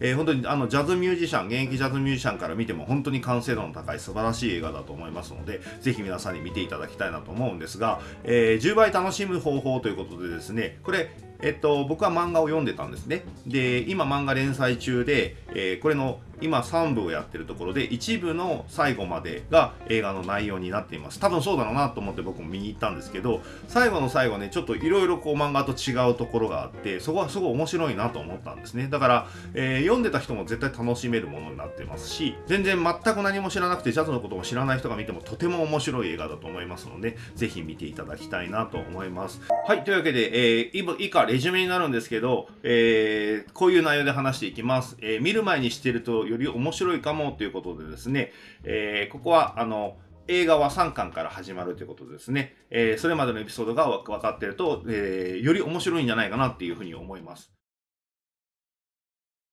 えー、本当にあのジャズミュージシャン、現役ジャズミュージシャンから見ても本当に完成度の高い素晴らしい映画だと思いますので、ぜひ皆さんに見ていただきたいなと思うんですが、えー、10倍楽しむ方法ということでですね、これ、えっと、僕は漫画を読んでたんですね。で、今漫画連載中で、えー、これの今3部をやってるところで一部の最後までが映画の内容になっています。多分そうだろうなと思って僕も見に行ったんですけど最後の最後ねちょっといろいろこう漫画と違うところがあってそこはすごい面白いなと思ったんですね。だから、えー、読んでた人も絶対楽しめるものになってますし全然全く何も知らなくてジャズのことも知らない人が見てもとても面白い映画だと思いますのでぜひ見ていただきたいなと思います。はいというわけで、えー、以下レジュメになるんですけど、えー、こういう内容で話していきます、えー、見る前にしてるとより面白いかもということでですね、えー、ここは、あの、映画は3巻から始まるということですね。えー、それまでのエピソードが分かっていると、えー、より面白いんじゃないかなっていうふうに思います。